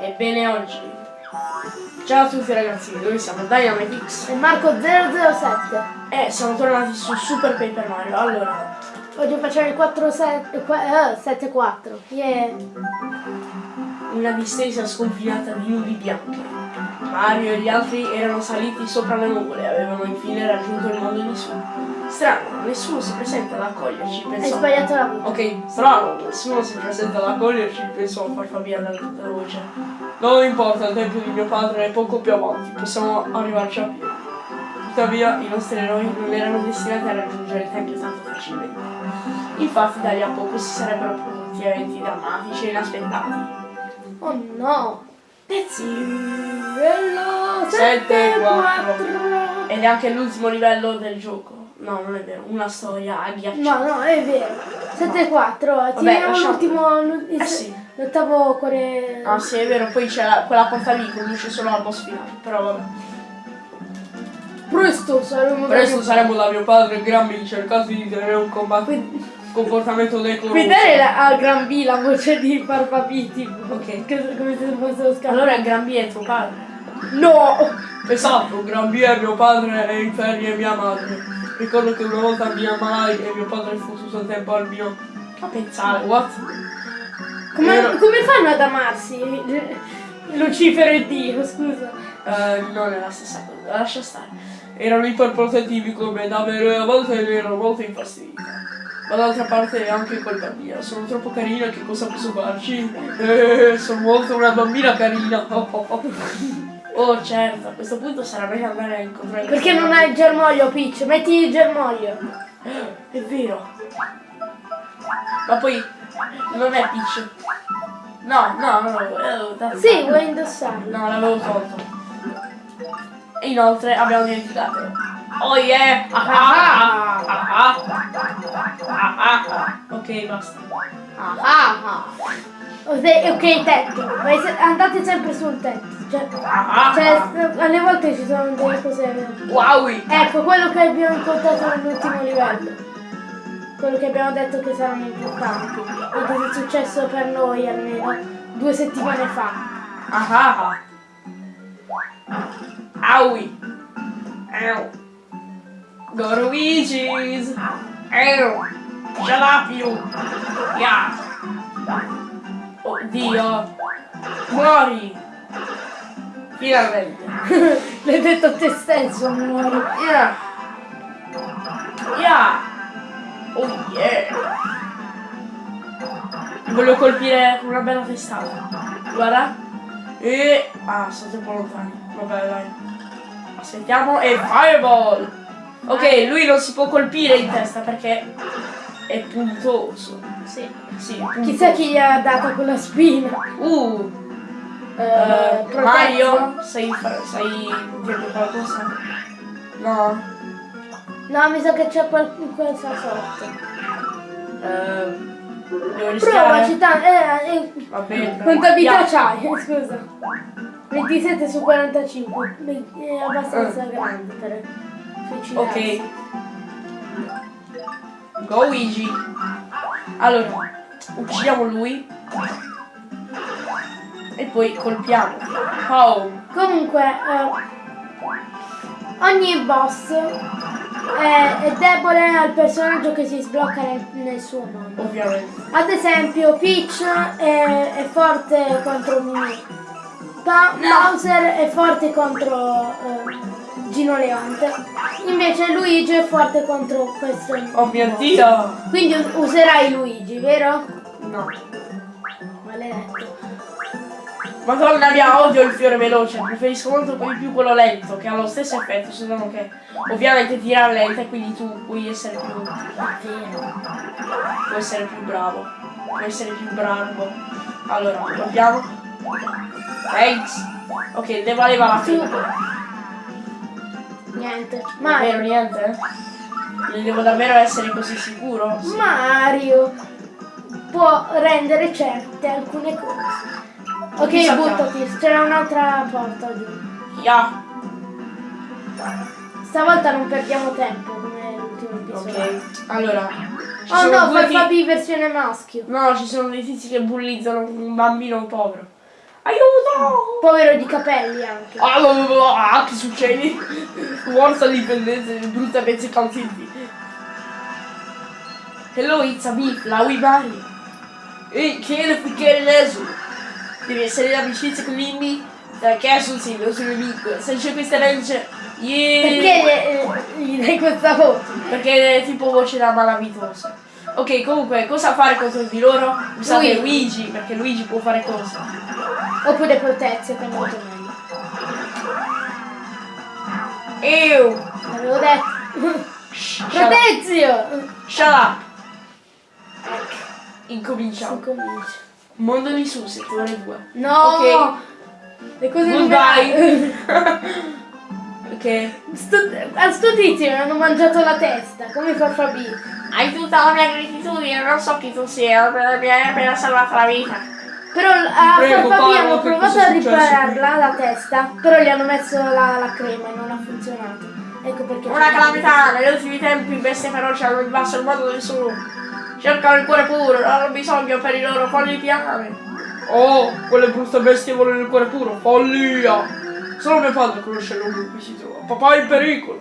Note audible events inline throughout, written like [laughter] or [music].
Ebbene oggi. Ciao a tutti ragazzi, noi siamo Dynamitix E Marco 007. e siamo tornati su Super Paper Mario. Allora, Oggi facciamo il 4 7 7 4. Yeah. una distesa sconfinata di nubi bianche. Mario e gli altri erano saliti sopra le nuvole e avevano infine raggiunto il mondo di su. Strano, nessuno si presenta ad accoglierci, Hai pensò. sbagliato la voce. Ok, strano, nessuno si presenta ad accoglierci, pensò a far dalla dalla voce. Non importa, il tempio di mio padre è poco più avanti, possiamo arrivarci a piedi. Tuttavia i nostri eroi non erano destinati a raggiungere il tempio tanto facilmente. Infatti da lì a poco si sarebbero prodotti eventi drammatici e inaspettati. Oh no. Pezzi! Livello 7, 7 4. 4. Ed è anche l'ultimo livello del gioco. No, non è vero, una storia agghiacciante. No, no, è vero. 7 4. Tiriamo lasciamo- l'ultimo Eh sì. l'ottavo cuore. Ah sì, è vero, poi c'è la- quella porta lì che conduce solo al boss finale, però vabbè. Presto saremo Presto saremo da mio padre Grammy cercati di tenere un combat- Qui- comportamento decoroso. Qui dare la- a Gran B la voce di Parpapiti. Ok. Che- Come se fosse lo scambio. Allora Gran B è tuo padre. No! Esatto, Gran B è mio padre e Inferni è mia madre. Ricordo che una volta mi ammalai e mio padre fu tutto il tempo al mio... A pensare, what? Come, Ero- come fanno ad amarsi? Lucifero e Dio, scusa. Eh, non è la stessa cosa, lascia stare. Erano iperprotettivi come da me, a volte ne ero molto infastidita. Ma d'altra parte è anche colpa mia, sono troppo carina che cosa posso farci? Eh, sono molto una bambina carina. [laughs] Oh certo, a questo punto sarà meglio andare a incontrare Perché non hai il germoglio, Peach? Metti il germoglio. È vero. Ma poi non è Peach. No, no, no, eh, da- Sì, vuoi indossarlo. No, l'avevo tolto. E inoltre abbiamo dimenticato. Oh yeah! Ah, ah, ah, ah, ah, ah, ah. Ok, basta. Ah, ah, ah. Ok, tetto. Andate sempre sul tetto. Cioè, Ah, ah, cioè, alle volte ci sono delle cose. Wow! Ecco, quello che abbiamo incontrato nell'ultimo livello. Quello che abbiamo detto che saranno importanti. E che è successo per noi almeno due settimane fa. Ah, ah, ah. Aui! Ow! Go to Luigi's! Ow! Shut up, you! Yeah! Oddio! Muori! Finalmente! [laughs] L'hai detto a te stesso, amore. Yeah! Yeah! Oh yeah! Voglio colpire una bella testata. Guarda. E... Ah, sono troppo lontani. Vabbè, dai. Aspettiamo e fireball! Ok, lui non si può colpire in testa perché è puntoso. Sì. Sì, è puntoso. Chissà chi gli ha dato quella spina. Uh! Protetto. Mario, sai, sai dirmi qualcosa? No? No, mi sa che c'è qualcosa sotto. Eh, devo rischiare? Provaci, tanto. Eh, eh, Va bene. quanta vita Yeah. c'hai? [laughs] Scusa. 27 su 45. Beh, È abbastanza grande per suicidarsi. Ok. Go Luigi. Allora, uccidiamo lui. E poi colpiamo. Oh. Comunque, eh, ogni boss è, è debole al personaggio che si sblocca nel, nel suo mondo. Ovviamente. Ad esempio, Peach è, è forte contro Mimi. Pa- No. Bowser è forte contro eh, Gino Leonte. Invece Luigi è forte contro questo. Oh mio dio. Quindi us- userai Luigi, vero? No. Maledetto. Madonna mia, odio il fiore veloce. Preferisco molto di più quello lento, che ha lo stesso effetto, solo che ovviamente tira lenta e quindi tu puoi essere più. Vero. Puoi essere più bravo. Puoi essere più bravo. Allora, colpiamo. Thanks. Ok, Su. fine. Niente. Ma vero Mario. niente? devo davvero essere così sicuro? Sì. Mario può rendere certe alcune cose. Ok, che- buttati, c'era un'altra porta giù. Yeah. Stavolta non perdiamo tempo come l'ultimo episodio. Ok. Allora. ci Oh sono no, due fai ti- Fabi versione maschio. No, ci sono dei tizi che bullizzano un bambino povero. Aiuto! Povero di capelli anche. Ah, blah, blah, blah, ah, che succede? Forza l'indipendenza, brutta pezzi calziti. Hello, it's a beef, la we. Ehi, che le ficchiere adesso? Devi essere in amicizia con Limby? Perché sul sito, sul nemico? Se c'è questa legge... Yeah. Perché eh, gli dai questa voce? Perché è tipo voce da malavitosa. Ok, comunque, cosa fare contro di loro? Usate Luigi. Luigi, perché Luigi può fare cose. Oppure protezio che è molto meglio. Ew! L'avevo detto. Protezio! Shut up! Incominciamo. Si comincia. Mondo di su, settore 2. No! Ok. Le cose Goodbye. numerate. [laughs] Ok. Sto, a sto tizio mi hanno mangiato la testa, come fa Fabi. Hai tutta la mia gratitudine, non so chi tu sia, per- mi hai appena salvato la vita. Però a Prego, Farfabi hanno provato a ripararla la testa, però gli hanno messo la, la crema e non ha funzionato. Ecco perché. Una calamità, negli ultimi tempi bestie feroci hanno invaso il mondo del solo. Cercano il cuore puro, non hanno bisogno per i loro folli piani. Oh, quelle brutte bestie vogliono il cuore puro, follia! Solo mio padre conosce il luogo in cui si trova. Papà è in pericolo.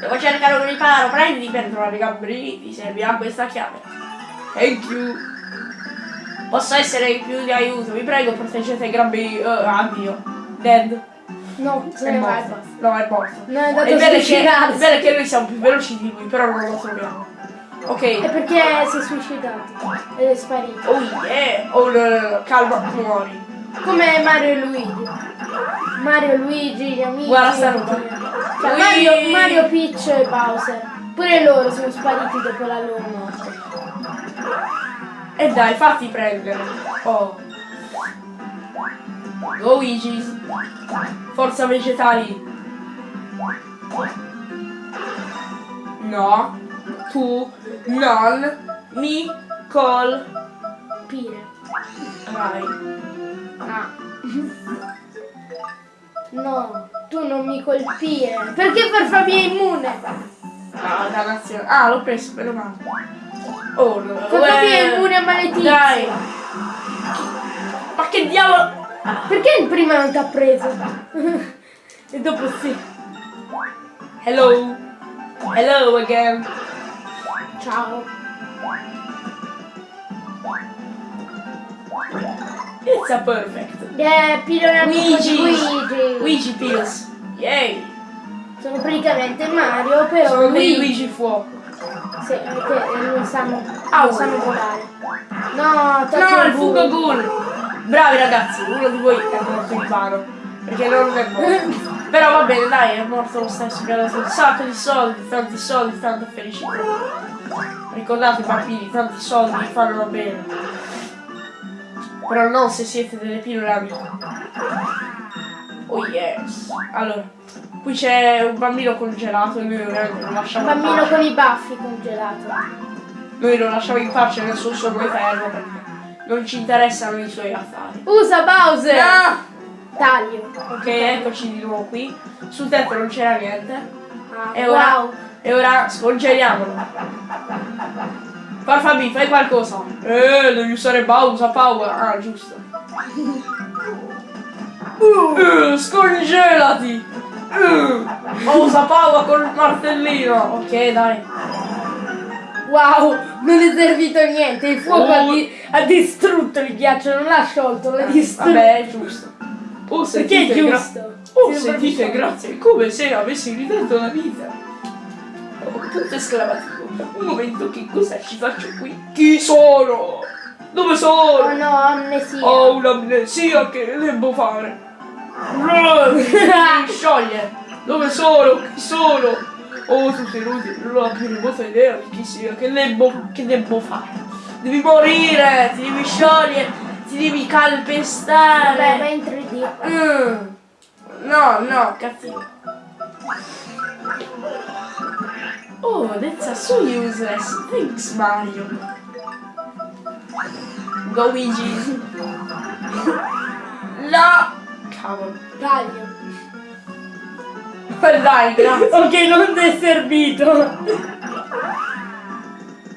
Devo cercare un riparo, prendi per trovare i gamberi, ti servirà questa chiave. Thank you. Posso essere più di aiuto, vi prego proteggete i gamberi. Uh, addio. Dead. No, se È morto. basta. No, è morto. No, è andato a che, è che noi siamo più veloci di lui, però non lo troviamo. È Ok. perché si è suicidato ed è sparito. Oh yeah. Oh no, no, no. calma, muori. Come Mario e Luigi. Mario, Luigi, gli amici. Guarda sta roba. Cioè. Mario, Mario, Peach e Bowser. Pure loro sono spariti dopo la loro morte. E dai, fatti prendere. Oh. Luigi. Forza vegetali. No. Tu non mi colpirai. Pire. Ah. No, tu non mi colpire. Perché Farfabi è immune? Ah, dannazione. Ah, l'ho preso, meno male. Oh no. È uè. immune a maledizione. Dai. Ma che diavolo. Perché il prima non ti ha preso? e dopo sì. Hello. Hello again. Ciao. It's a perfect. Amico di Luigi. Luigi. Luigi Pills. Yay. Sono praticamente Mario, però Sono dei Luigi. Luigi fuoco. Sì, perché non sanno, Au. non sanno volare. No, No, il buco. ghoul. Bravi ragazzi, uno di voi è morto in vano. Perché non è morto. [laughs] Però va bene, dai, è morto lo stesso. Mi ha dato un sacco di soldi, tanti soldi, tanta felicità. Ricordate bambini, tanti soldi fanno bene. Però non se siete delle pillole amiche. Oh yes. Allora, qui c'è un bambino congelato e noi ovviamente lo Un lasciamo in bambino con i baffi congelato. Noi lo lasciamo in pace nel suo sonno eterno perché non ci interessano i suoi affari. Usa Bowser! Ah! Taglio. Ok, eccoci di nuovo qui. Sul tetto non c'era niente. Ah, E ora, wow. E ora scongeliamolo. Farfabi, fai qualcosa. Eh, devi usare Bowser Power. Ah, giusto. Uh, scongelati! Uh, Bowser Power col martellino. Ok, dai. Wow, non è servito niente. Il fuoco Oh. ha, di- ha distrutto il ghiaccio, non l'ha sciolto, l'ha distrutto. Vabbè, è giusto. Oh, Perché è sentite, giusto? Oh, sentite, grazie. Come se avessi ridato la vita. Oh, punto esclamativo. Un momento, che cosa ci faccio qui? Chi sono? Dove Oh sono? no, amnesia. Ho un'amnesia che devo fare. Mi [laughs] scioglie. Dove sono? Chi sono? Oh, tu sei inutile, non ho la più remota idea di chi sia. Che devo, che devo fare? Devi morire, ti devi sciogliere, ti devi calpestare. Vabbè, in 3D. Mm. No, no, cattivo. Oh, that's so useless. Thanks, Mario. Luigi. No! Cavolo. Taglio. Dai, [laughs] grazie. Ok, non ti è servito.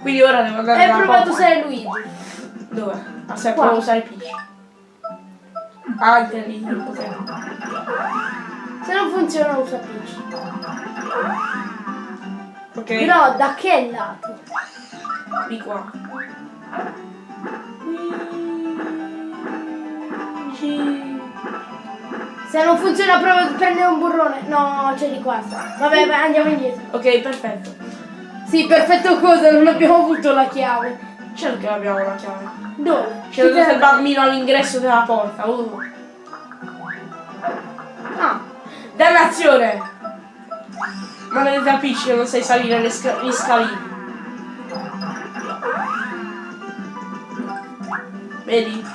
Quindi ora devo andare Hai provato a usare Luigi. Dove? Aspetta, Qua. provo a usare Peach. Anche lì potere. Se non funziona usa Peach. Ok? Però da che lato? Di qua. Se non funziona prova a prendere un burrone. No, c'è di qua. Vabbè, vai, andiamo indietro. Ok, perfetto. Sì, perfetto cosa, non abbiamo avuto la chiave. Certo che abbiamo la chiave. Dove? C'è il bambino all'ingresso della porta. Uh. Ah, Dannazione! Maledetta Peach che non sai salire le sca- gli scalini. Vedi?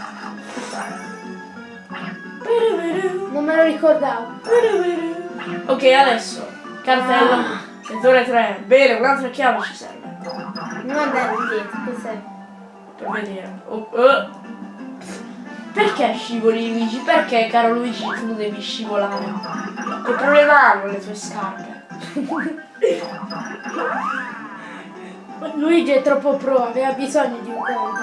non me lo ricordavo. Ok, adesso. Cartello. Ah. Settore 3. Bene, un'altra chiave ci serve. Non andare indietro, che serve? Per vedere. Oh, oh. Perché scivoli Luigi? Perché, caro Luigi, tu devi scivolare? Che problema hanno le tue scarpe? Luigi è troppo pro, aveva bisogno di un conto.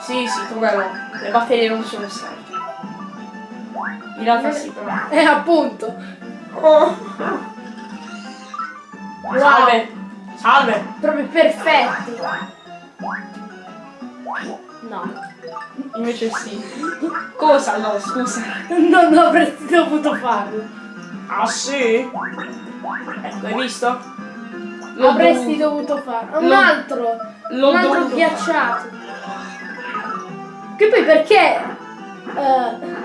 Sì, sì, come no. Le batterie non sono scariche. In realtà sì, però. Eh, appunto. Oh. Salve! Salve! Proprio perfetti. No. Invece sì. Cosa? No, scusa. Non avresti dovuto farlo. Ah sì? Ecco, hai visto? L'ho Avresti dovuto- dovuto farlo. Un altro. un altro ghiacciato. Che poi perché? eh,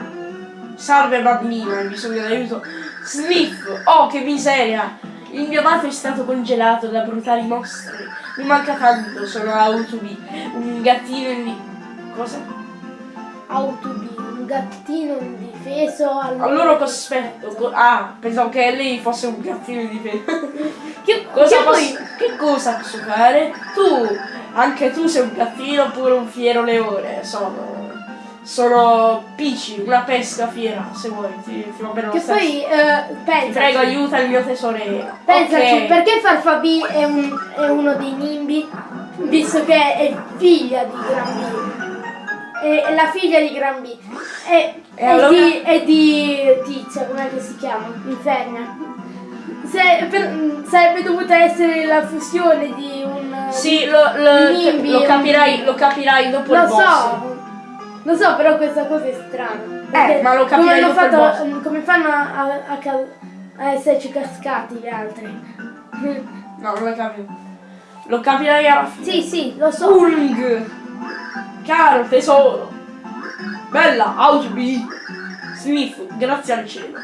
Salve bambino, hai bisogno d'aiuto. Sniff! Oh, che miseria! Il mio amato è stato congelato da brutali mostri. Mi manca tanto, sono Autobi. Un gattino in. Cosa? Autobi, un gattino indifeso al Allora cospetto. co- ah, pensavo che lei fosse un gattino di difesa. [laughs] Che, Cosa che poi che cosa posso fare? Tu, anche tu sei un gattino oppure un fiero leone. Sono. Sono Pici, una pesca fiera, se vuoi, ti, ti va bene lo che poi Ti pensaci, prego, aiuta il mio tesorino. pensaci Ok. perché Farfabi è, un- è uno dei nimbi visto che è figlia di Gran B è, è la figlia di Gran B è, E è allora? di, è di Tizia com'è che si chiama? Inferna Se- per- sarebbe dovuta essere la fusione di un Sì, lo, lo- Nimbi, lo un- capirai, lo capirai dopo il lo boss. so lo so però questa cosa è strana Perché ma lo come, dopo il fatto, come fanno a, a, a esserci cascati gli altri [laughs] No, non lo capito. Lo capirai alla fine. sì sì lo so Ung! Caro tesoro! Bella, Autobi! Smith, grazie al cielo.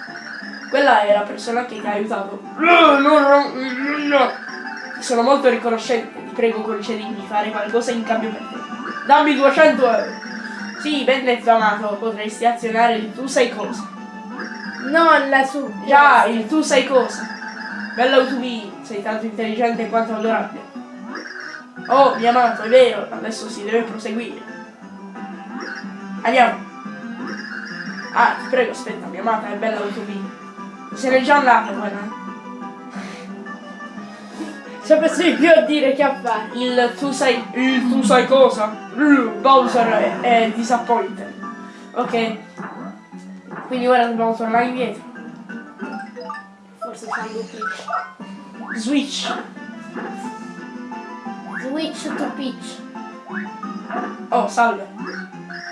Quella è la persona che ti ha aiutato. No, no, no, no, no. Sono molto riconoscente, ti prego concedimi di fare qualcosa in cambio per te. Dammi 200 euro. Sì, ben detto amato, potresti azionare il tu sai cosa. non la su Già, il tu sai cosa. Bella Autobi, sei tanto intelligente quanto adorabile. Oh, mio amato, è vero, adesso si deve proseguire. Andiamo. Ah, ti prego, aspetta, mia amata, è bella Autobi. Se n'è già andata quella. ci di più a dire che a fare Il tu sai. Il tu sai cosa? Bowser è, è disappointed. Ok. Quindi ora dobbiamo tornare indietro. forse Sandu Peach Switch. switch to Peach Oh, salve.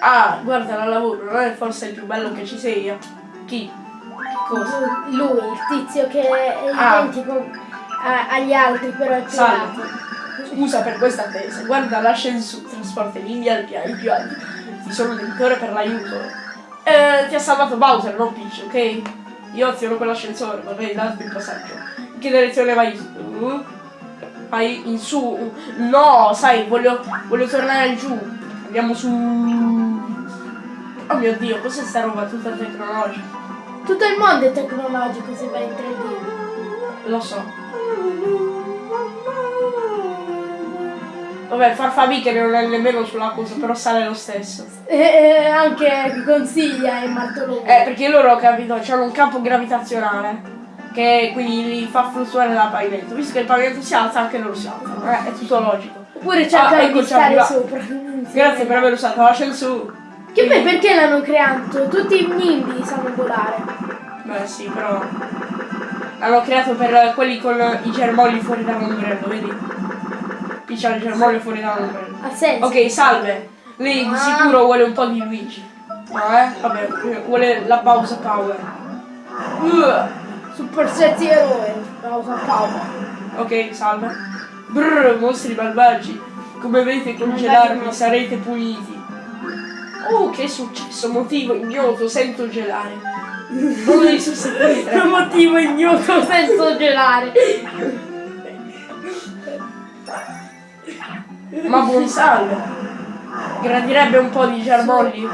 Ah, guarda la lavoro, non è forse il più bello che ci sia? Chi? Cosa? lui il tizio che è Ah. identico a- agli altri però è più Salve. Alto Scusa per questa attesa, guarda l'ascensore, trasporta in India al piano più alti. Ti sono debitore per l'aiuto. Eh, ti ha salvato Bowser, non Peach, ok? Io aziono quell'ascensore, vorrei darti il passaggio. In che direzione vai? Uh? Vai in su. No, sai, voglio, voglio tornare giù. Andiamo su. Oh mio dio, cos'è sta roba tutta tecnologica? tutto il mondo è tecnologico se vai in 3D Lo so. Vabbè, Farfabi che non è nemmeno sulla cosa, però sale lo stesso. e, e anche consiglia e Martolone Eh, perché loro, capito, hanno un campo gravitazionale che quindi li fa fluttuare dal pavimento. Visto che il pavimento si alza, anche loro si alzano. Eh, è tutto logico. oppure Ah, cercare di stare arrivati. sopra Grazie per aver usato l'ascensore. Che poi perché l'hanno creato? Tutti i nimbi sanno volare. Beh sì, però l'hanno creato per quelli con i germogli fuori dall'ombrello, vedi? C'ha il germoglio fuori dall'ombrello. Ha senso. Ok, salve. Lei di Ah. sicuro vuole un po' di Luigi. No, eh? Vabbè, vuole la pausa power. Uh, Super sexy eroe. Pausa pausa. ok, salve. Brrr, mostri malvagi. Come vedete congelarmi sarete puniti. Oh, che è successo? Motivo ignoto, sento gelare. Non sostituire. Per motivo ignoto [laughs] senso gelare. Ma buon salve. Gradirebbe un po' di germogli.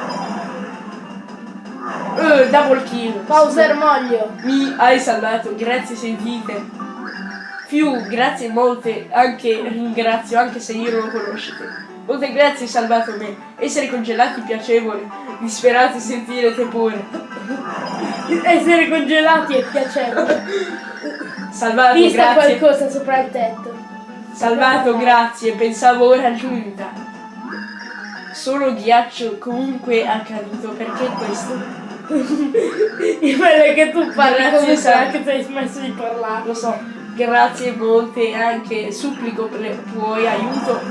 Uh, double kill. Pausa ermoglio. Mi hai salvato, grazie sentite. Più, grazie molte, anche ringrazio, anche se io non lo conoscete. Molte grazie hai salvato me. Essere congelati piacevole, disperati sentirete pure. Essere congelati è piacevole. Salvato, Vista grazie. qualcosa sopra il tetto. Salvato, grazie, pensavo ora giunta. Solo ghiaccio comunque accaduto, perché questo? Il bello è che tu parli come se Sara. anche tu hai smesso di parlare. Lo so, grazie molte anche supplico per tuo aiuto.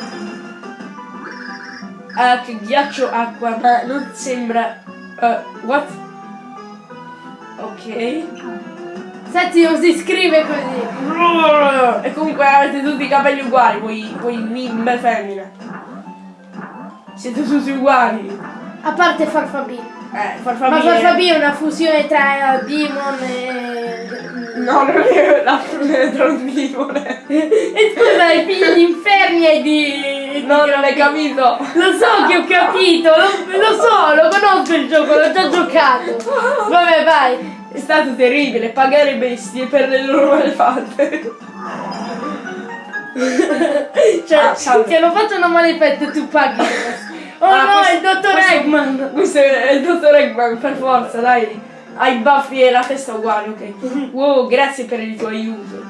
Ah, che ghiaccio acqua, ma non sembra. eh, what? Ok. Senti, non si scrive così. E comunque avete tutti i capelli uguali, voi, voi nimbe femmine. Siete tutti uguali. A parte Farfabì. Eh, Ma farfamiglia. Farfabì è una fusione tra Demon e... No, non è la tra un demone. E scusa, i figli di inferni e di... No, non hai Gravità. capito. Lo so che ho capito, lo, lo so, lo conosco il gioco, l'ho già giocato. [laughs] Vabbè, vai. È stato terribile pagare bestie per le loro malfatte. Cioè, Ah, salve. che lo facciano malefetto e tu paghi. Oh Ah, no, questo- il dottor Eggman. Questo è il dottor Eggman, per forza, dai. Hai i baffi e la testa uguali, ok. Wow, grazie per il tuo aiuto.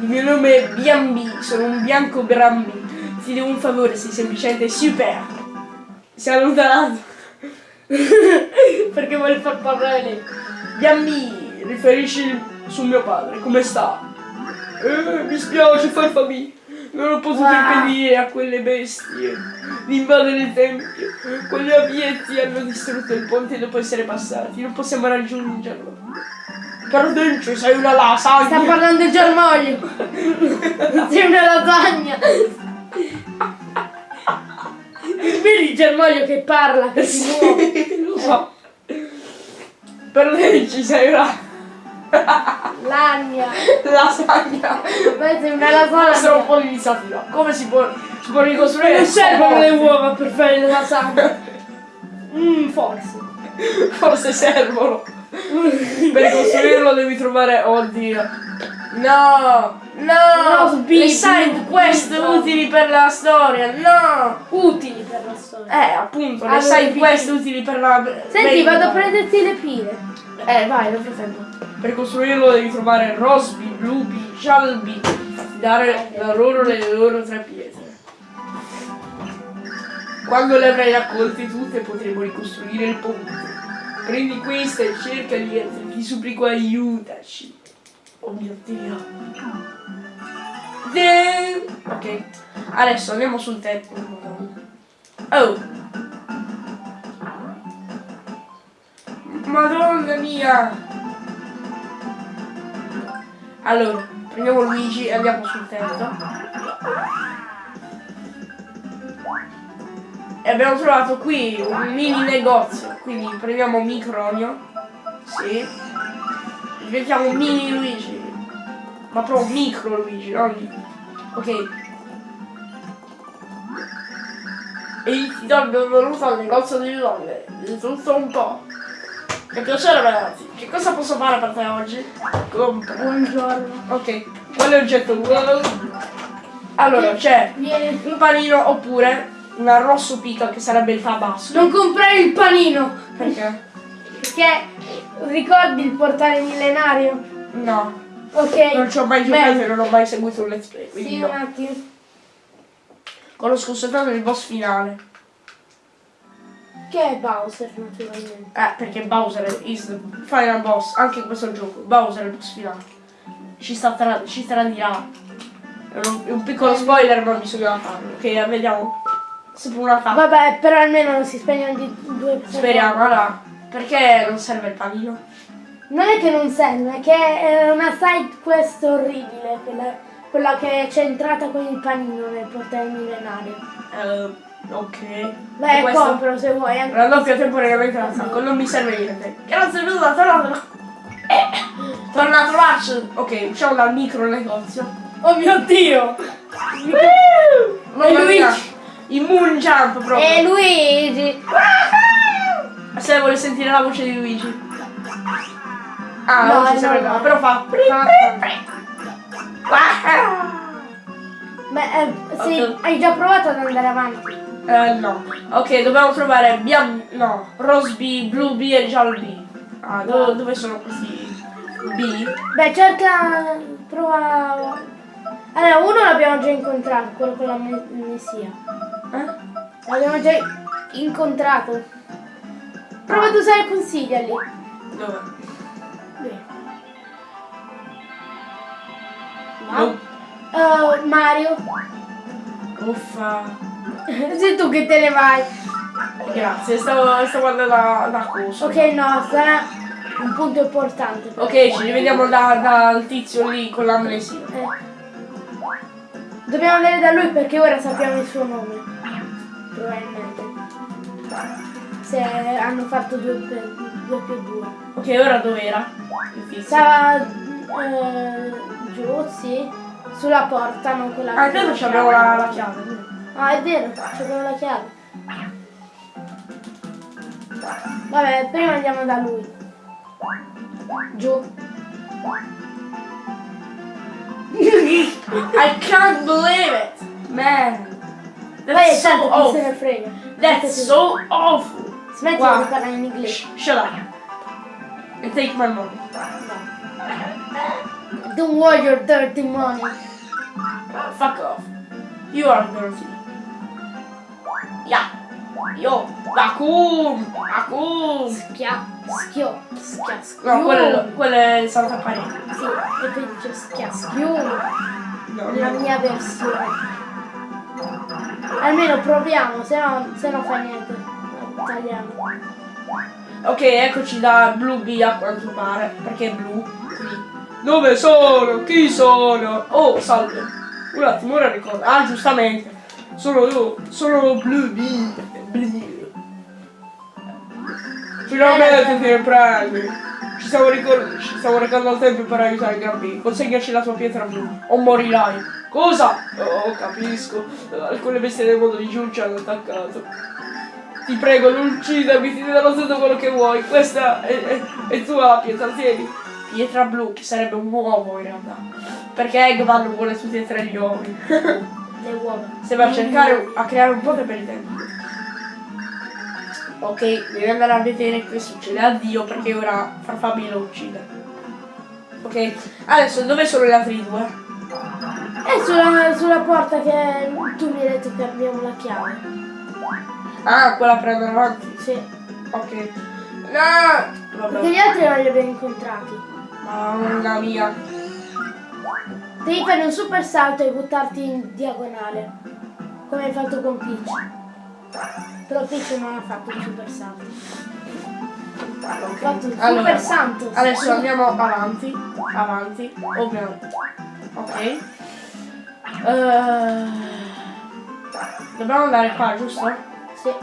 Il mio nome è Biambi, sono un bianco Brambi. Ti devo un favore, sei semplicemente super. Si è allontanato. Perché vuole far parlare lei. Biambi, riferisci su mio padre, come sta? Eh, mi spiace, Farfabì. Non ho potuto Wow. impedire a quelle bestie di invadere il tempio. Quegli abietti hanno distrutto il ponte dopo essere passati. Non possiamo raggiungerlo. Cardencio, sei una lasagna. Sta parlando il germoglio. [laughs] Sei una lasagna. [laughs] Vedi il germoglio che parla, che si muove. Lo so. Cardenci, sei una Lagna. lasagna. Beh, una Questo è un lasagna. po' di iniziativa. Come si può, si può ricostruire? Non servono le uova per fare le lasagne. Mmm, [laughs] forse. Forse servono. [laughs] Per costruirlo devi trovare. Oddio. No! No! No, sbirro. Le side quest utili per la storia, no! Utili per la storia. Eh, appunto, le Allora, side quest utili per la. Senti, vado a prenderti le pile. Eh, vai, nel frattempo. Per costruirlo devi trovare Rosby, Blueby, Shalby. Dare da loro le loro tre pietre. Quando le avrai raccolte tutte potremo ricostruire il ponte. Prendi questa e cerca ti supplico aiutaci. Oh mio dio. De- Ok, adesso andiamo sul tetto. Oh! Madonna mia! Allora, prendiamo Luigi e andiamo sul tetto. E abbiamo trovato qui un mini negozio. Quindi prendiamo Micronio. Sì. Diventiamo un mini Luigi. Ma proprio un micro Luigi, non. Ok. E ti do il benvenuto al negozio di donne. Di tutto un po'. Che piacere ragazzi. Che cosa posso fare per te oggi? Compra. Buongiorno. Ok, quale oggetto vuoi? Allora, c'è un panino oppure un arrosto pica che sarebbe il tabasco. Non comprare il panino. Perché? Perché ricordi il portale millenario? No, Ok. non ci ho mai Beh, giocato e non ho mai seguito un let's play, quindi Sì, no. un attimo. Conosco soltanto il boss finale. Che è Bowser naturalmente. Eh, perché Bowser is the final boss, anche in questo gioco. Bowser è il boss finale. Ci, sta tra- ci tradirà. È un, un piccolo spoiler, ma bisognava farlo. Ok, vediamo. Sempre una tappa. Vabbè, però almeno non si spegne di due Speriamo, allora. Perché non serve il panino? Non è che non serve, è che è una side quest orribile, quella, quella che è centrata con il panino nel portale millenario. Eh, ok. Beh, questo? compro se vuoi. anche Raddoppia se- temporaneamente l'attacco, non mi serve niente. Grazie mille, torna. Eh, torna a trovarci. Ok, usciamo dal micro negozio. Oh mio dio! Mamma E mia, Luigi. Il moon jump proprio. E Luigi! Se vuole sentire la voce di Luigi. Ah, No, non ci serve normale. però fa. Beh, eh, sì, Ok. hai già provato ad andare avanti. Eh, no. Ok, dobbiamo trovare bian... no, Rose B, Blue B e Giallo B. Ah, do- dove sono questi B? Beh, cerca. prova. Allora, uno l'abbiamo già incontrato, quello con la me- messia. L'abbiamo già incontrato. Prova ad usare consiglia lì. Dove? Lì. No. Uh, Mario. Uffa. [laughs] Sei tu che te ne vai. Grazie, stavo, stavo andando da, da cosa. Ok, no, sarà un punto importante. Ok, ci rivediamo da- dal tizio lì con l'amnesia. Eh. Dobbiamo andare da lui perché ora sappiamo il suo nome. Probabilmente. Se hanno fatto due per, due più due. Ok, ora dov'era? Stava eh, giù, sì. Sulla porta, non quella Ah, credo abbiamo la, la chiave. Ah, è vero, abbiamo la chiave. Vabbè, prima andiamo da lui. Giù. [laughs] I can't believe it! Man! That's è so chi se ne awful! frega. That's so awful! Smetti Wow. di parlare in inglese. Shh, shut up! And take my money. Don't want your dirty money. Fuck off. You are dirty. Yeah. Yo, vacuum! Vacuum! Schia, schio, schia, schio. No, quello, quello è il saltaparete. Sì, e poi dice schia, schio. No, La no. mia versione. Almeno proviamo, se no, se no fa niente. Tagliamo. Ok, eccoci da Blue B a quanto pare. Perché è blu? Qui. Dove sono? Chi sono? Oh, salve. Un attimo, ora ricordo. Ah, giustamente. Sono io. Sono Blue B. Blue. Finalmente ti prendi. Ci stiamo, ricor- ci stiamo recando al tempio per aiutare il Gabby. Consegnaci la tua pietra blu o morirai. Cosa? Oh, capisco. Alcune bestie del mondo di Giù ci hanno attaccato. Ti prego, non uccidermi, ti darò tutto quello che vuoi. Questa è, è, è tua la pietra, tieni. Pietra blu, che sarebbe un uovo in realtà. Perché Eggman vuole tutti e tre gli uomini. Le uova. Sembra a cercare a creare un ponte per il tempo. Ok, devi andare a vedere che succede. Addio perché ora Farfabi lo uccide. Ok, adesso dove sono gli altri due? È sulla, sulla porta che tu mi hai detto che abbiamo la chiave. Ah, quella per andare avanti. Sì. Ok. No! Perché Vabbè. gli altri non li abbiamo incontrati. Mamma mia. Devi fare un super salto e buttarti in diagonale. Come hai fatto con Peach. Però Peach non ha fatto un super salto. Ha fatto un Allora, super salto. Adesso andiamo avanti, avanti, ovviamente. Ok. Eh, dobbiamo andare qua, giusto? Sì.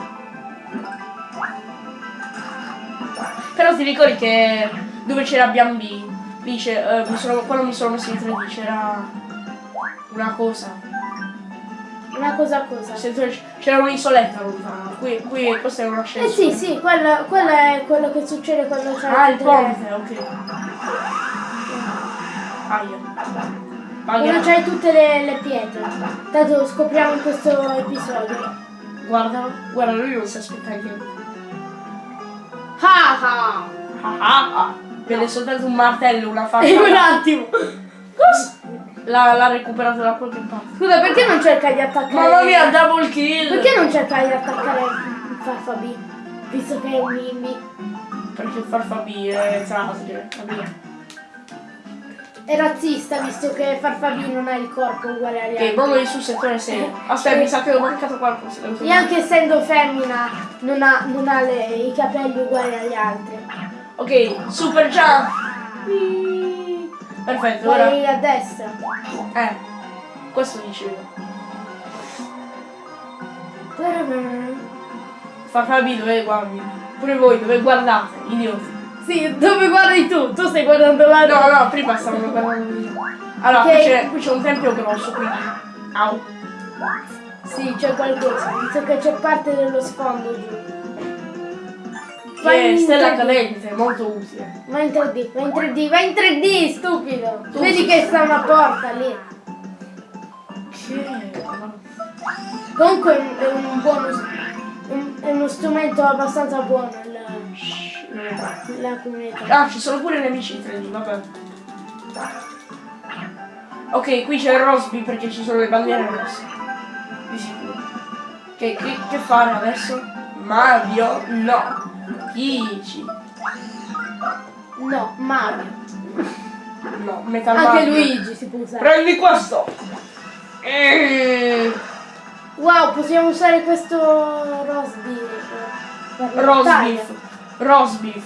Però ti ricordi che dove c'era Biambi? Dice, eh, mi sono, quando mi sono messo in 3D c'era una cosa. Una cosa cosa. Se tu- C'era un'isoletta lontana. Qui, qui questo è un Eh ascensore. sì, sì, quello, quello è quello che succede quando c'è Ah, il ponte, ok. Aia. Quando Pagherà. c'hai tutte le, le pietre. Tanto scopriamo in questo episodio. Guardalo, guarda, lui non si aspetta niente. Ah ah! Ah ah ah. Vede soltanto un martello, una faccia. E [laughs] un attimo! Cosa? L'ha, recuperato da qualche parte. Scusa, perché non cerca di attaccare... Mamma mia, double kill! Perché non cerca di attaccare il Farfabi? visto che è un Mimmi. Perché Farfabi è trasgene, capito? È razzista visto che Farfabi non ha il corpo uguale agli altri. Momo sul settore 6. [laughs] Aspetta, mi sa che ho mancato qualcosa. E anche essendo femmina non ha, non ha le- i capelli uguali agli altri. Ok, super jump! Perfetto, ora. Vai a destra. Eh, questo dicevo. Farfabi dove guardi? Pure voi dove guardate, idioti. Sì, dove guardi tu? Tu stai guardando là. No, no, prima stavano guardando io. Allora, Ok. qui c'è- un tempio grosso, quindi. Au. Sì, c'è qualcosa. Visto che c'è parte dello sfondo giù. Che in stella 3D. cadente, molto utile. Vai in 3D, vai in 3D, vai in 3D, stupido! Tu Vedi che sta una porta lì. Che. Comunque è un, è un buono. è uno strumento abbastanza buono la, la comunità. Ah, ci sono pure nemici in 3D, vabbè. Ok, qui c'è il Rosby perché ci sono le bandiere rosse. Di sicuro. Che, che, che fare adesso? Mario? No. Peach. No, Mario. No, Metal Anche Mario. Luigi si può usare. Prendi questo! Eh, Wow, possiamo usare questo per la Roast beef. Roast beef.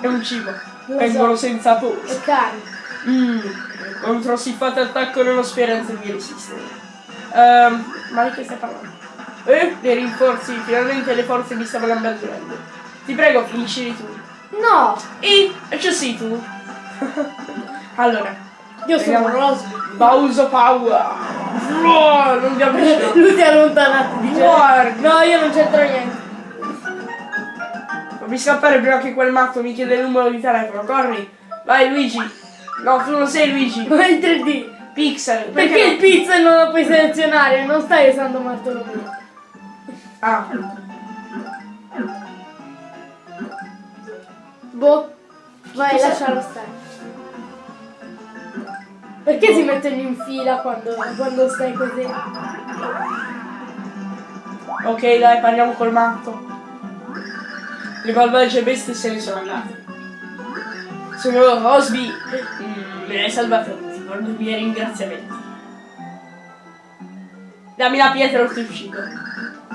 È un cibo. Lo Vengono so. senza pose. E carne. Mmm, contro siffato attacco ho speranza di resistere. Ehm, ma di che stai parlando? Eh, dei rinforzi, finalmente le forze mi stavano abbandonando. Ti prego, finisci tu. No! E, c'è sei tu. [laughs] allora, Io sono. Rosby. Bowser Power. No, non vi avvicino. [laughs] Lui si è allontanato, dice. Guarda. No, io non c'entro niente. Fammi scappare prima che quel matto mi chiede il numero di telefono. Corri. Vai Luigi. No, tu non sei Luigi. [laughs] Vai in 3D. Pixel. Perché il no? pixel non lo puoi selezionare? Non stai usando Bartolomeo. Ah, Boh. Vai, Cosa- lascialo stare. Perché si mettono in fila quando, quando stai così? ok, dai, parliamo col matto. Le malvagie bestie se ne sono andate. Sono Rosby. Mm, hai salvato. Ti porto i miei ringraziamenti. Dammi la pietra o ti uccido.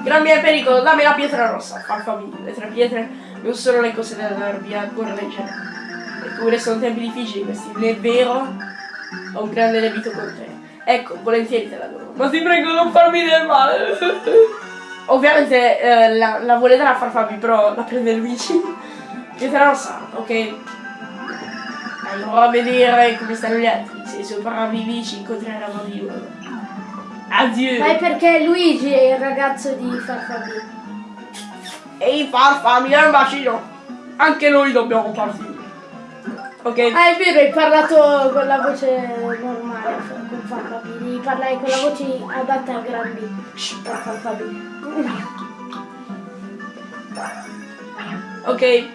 Gran mio pericolo, dammi la pietra rossa. Farfamiglia. Le tre pietre non sono le cose da dar via a correggere. Eppure sono tempi difficili questi. È vero? Ho un grande debito con te. Ecco, volentieri te la do. Ma ti prego non farmi del male. Ovviamente eh, la, la vuole dare a Farfabi, però la prende Luigi. Pietra rossa, ok. Allora a vedere come stanno gli altri. Se sopravvivi incontreremo di nuovo. Addio. Ma è perché Luigi è il ragazzo di Farfabì. Ehi Farfabi, dai un bacino. Anche noi dobbiamo partire. Ok. Ah, è vero, hai parlato con la voce normale con Farfabì. Devi parlare con la voce adatta a grandi per Farfabì. Ok.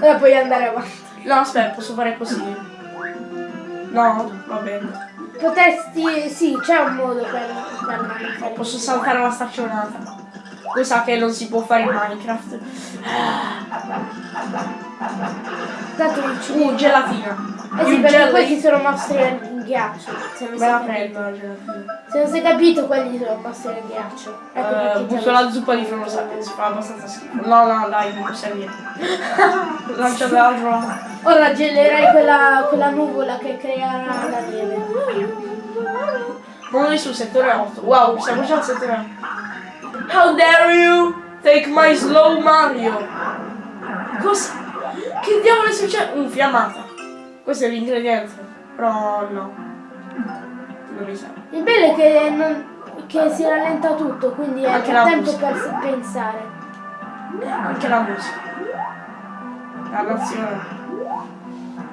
Ora puoi andare avanti. No, aspetta, posso fare così. No, va bene. Potresti. sì, c'è un modo per parlare. Posso saltare la staccionata. Cosa che non si può fare in Minecraft. Tanto non ci Uh, gelatina. Eh sì, perché questi sono mostri in ghiaccio. Se non, Me la prendo la. Se non sei capito, quelli sono mostri in ghiaccio. Ecco perché butto la zuppa di Frono Sapiens, fa abbastanza schifo. No, no, dai, non serve. [laughs] Lancia dall'altro lato. Ora gelerai quella, quella nuvola che creerà la neve. Noi sul settore 8. Wow, siamo già al settore 8. How dare you take my slow Mario? Cosa? Che diavolo è successo? Un fiammata. Questo è l'ingrediente. Però no. Non mi sa. Il bello è che, non- che si rallenta tutto, quindi è Anche tempo musica. per pensare. Anche la musica. La nazione.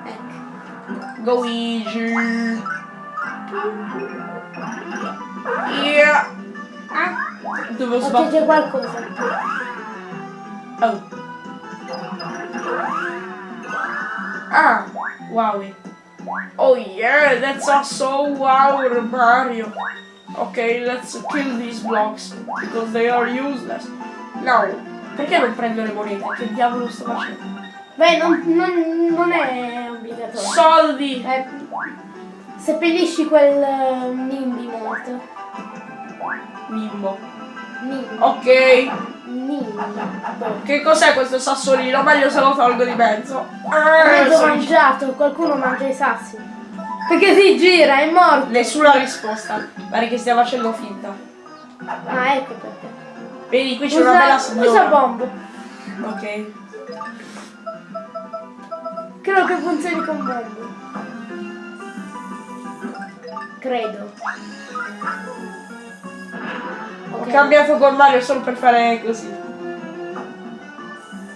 Ecco. Luigi. Yeah. Ah. Dove ho Ok, sbattuto? c'è qualcosa. Oh. Ah, wow. Oh yeah, that's a so wow Mario. Okay, let's kill these blocks because they are useless. Now, Perché non prendo le monete? Che diavolo sto facendo? Beh, non, non- non è obbligatorio. Soldi! Eh, seppellisci quel eh, Nimbi morto. Mimmo. Nimbi. Ok. Nimbi. Boh. Che cos'è questo sassolino? Meglio se lo tolgo di mezzo. Ah, Mezzo sono- mangiato, qualcuno mangia i sassi. Perché si gira, è morto. Nessuna risposta. Pare che stia facendo finta. Ah, ecco perché. Vedi, qui c'è una bella signora. usa bombo. Ok. Credo che funzioni con bombo. Credo. Ho Ok. cambiato con Mario solo per fare così.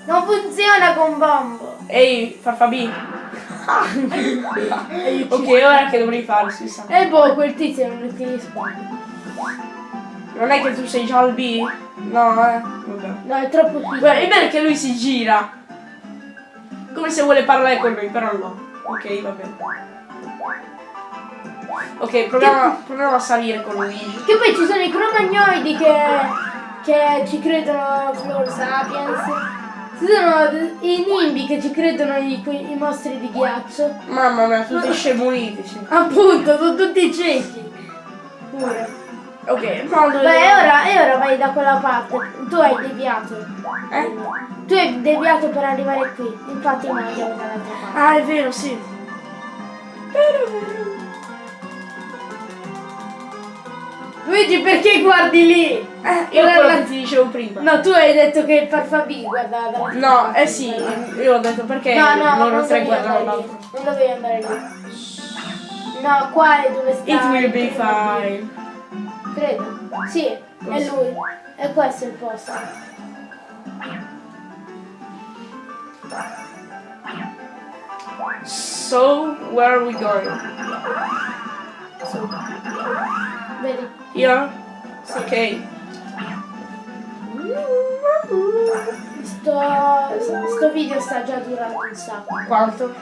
Non funziona con bombo. Ehi, farfabi. [laughs] ok, ora che dovrei fare, si sa. E boh, quel tizio non ti risponde. Non è che tu sei già al B? No, eh. Vabbè. No, è troppo piccolo. Beh, è bene che lui si gira. Come se vuole parlare con lui, però no. Ok, va bene. Ok, proviamo, proviamo a salire con Luigi. Che poi ci sono i cromagnoidi che, che ci credono Floor Sapiens. Ci sono i nimbi che ci credono i, i mostri di ghiaccio. Mamma mia, tutti scemuniti, sì. Appunto, sono tutti ciechi. Pure. Ok. Beh, e ora, e ora vai da quella parte. Tu hai deviato. Eh? Tu hai deviato per arrivare qui. Infatti noi andiamo dall'altra parte. Ah, è vero, sì. Luigi, perché guardi lì? Eh, io quello la- che ti dicevo prima. No, tu hai detto che il Farfabì guardava No, eh sì, io ho detto perché No, no, loro non tre lì. l'altro. Non dovevi andare lì. No, qua è dove sta. It will il be fine. Credo. Sì, è Cosa? lui. E questo è il posto. So, where are we going? Su. Vedi? Here? Ok. Sto, sto video sta già durando un sacco. Quanto?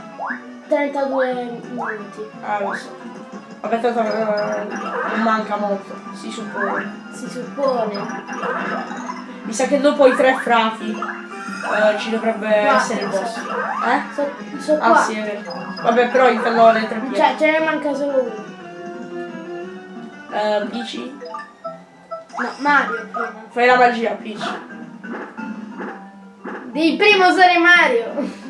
32 minuti. Ah, lo so. Vabbè, tanto eh, non manca molto, si suppone. Si suppone. Mi sa che dopo i tre frati eh, ci dovrebbe Quattro, essere il boss. Eh? So, so Ah qua. sì, è vero. Vabbè, però intendo le tre pietre. Cioè, ce ne manca solo uno. Eh, Peach? No, Mario prima. Fai la magia, Peach. Devi prima usare Mario.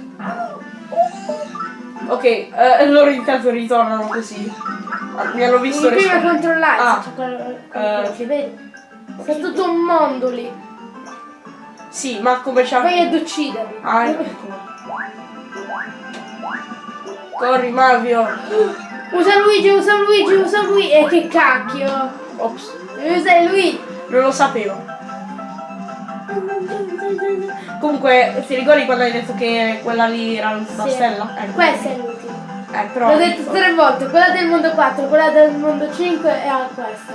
Ok, eh, loro intanto ritornano così. Ah, Mi hanno visto Devi prima controllare Ah. c'è qual- Eh. qualcosa, vedi? C'è tutto un mondo lì. Sì, ma come c'ha... Vai ad ucciderli. Ah, ecco. Corri, Mario. [laughs] Usa Luigi, usa Luigi, usa Luigi. E che cacchio. Ops, usare Luigi. non lo sapevo. Comunque, ti ricordi quando hai detto che quella lì era l'ultima Sì. stella? Ecco. Questa è l'ultima. Eh, però... L'ho detto tre volte, quella del mondo 4, quella del mondo 5 e questa.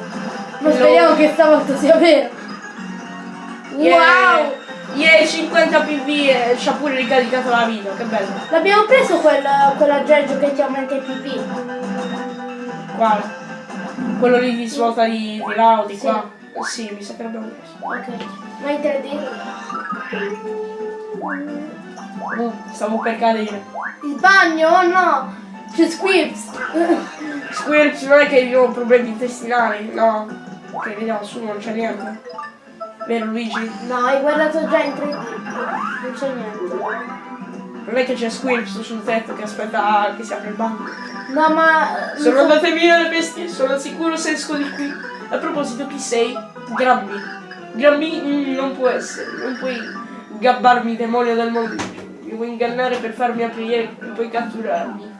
Ma speriamo che stavolta sia vero. Yeah. Wow! Yeah, 50 PV e ci ha pure ricaricato la vita, che bello. L'abbiamo preso quel, quell'aggeggio che ti aumenta il PP. Quale? Quello lì di svuota di, di là o di Sì. qua? Sì, mi sa che l'abbiamo preso. Ok. Ma in 3D? Uh, stavo per cadere. Il bagno, oh no! C'è Squirps! Squirps non è che io ho problemi intestinali, no. Ok, vediamo su, non c'è niente. Vero Luigi? No, hai guardato già in 3D. Non c'è niente. Non è che c'è Squirps sul tetto che aspetta che si apre il bagno. No, ma... Sono andate via le bestie, sono sicuro se esco di qui. A proposito, chi sei? Grammy. Grammy mm, non può essere, non puoi gabbarmi demonio del mondo. Mi vuoi ingannare per farmi aprire e poi catturarmi.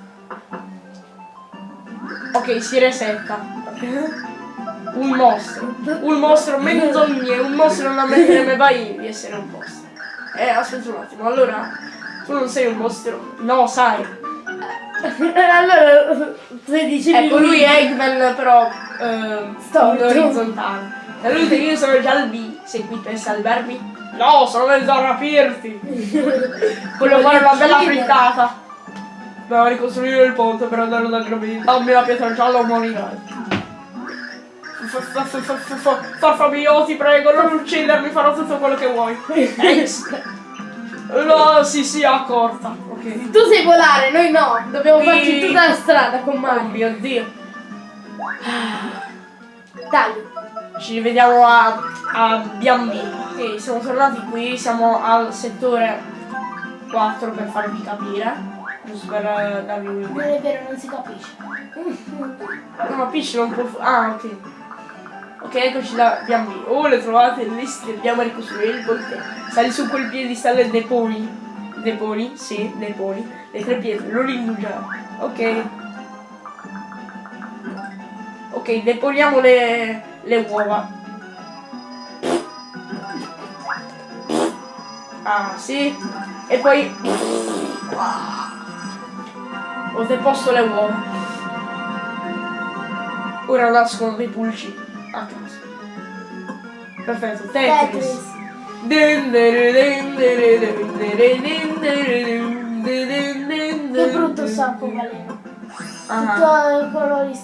Ok, si resetta. [laughs] Un mostro. Un mostro menzogne, un mostro non ammetterebbe [laughs] mai di essere un mostro. Eh, aspetta un attimo, allora tu non sei un mostro. No, sai. [laughs] allora, se dicevi Ecco, lui è Eggman però eh, Storto. orizzontale. E lui dice io sono già al B, sei qui per salvarmi? No, sono venuto a rapirti! [laughs] Voglio fare una bella frittata. Devo ricostruire il ponte per andare da Gravina. Dammi la pietra gialla o morirai. F- f- f- f- f- Farfamio, ti prego, non uccidermi, farò tutto quello che vuoi. No, sì, sì, accorta. Ok. Tu sai volare, noi no. Dobbiamo farci tutta la strada con Oh Mario. mio dio. Dai. Ci rivediamo a, a B&B. Ok, siamo tornati qui, siamo al settore 4 per farvi capire. Giusto per eh, darvi Non un'idea. è vero, non si capisce. [laughs] No, ma Peach non può... Ah, ok. Ok, eccoci da B&B. Oh, le trovate le dobbiamo ricostruire il ponte. Sali su quel piedistallo e deponi. Deponi? Sì, deponi. Le tre pietre, non indugiare. Ok. Ok, deponiamo le, le uova. Ah, sì. E poi... Ho deposto le uova. Ora nascono dei pulci a. Perfetto, Tetris. Che brutto sacco baleno. Ah, Tutto i colori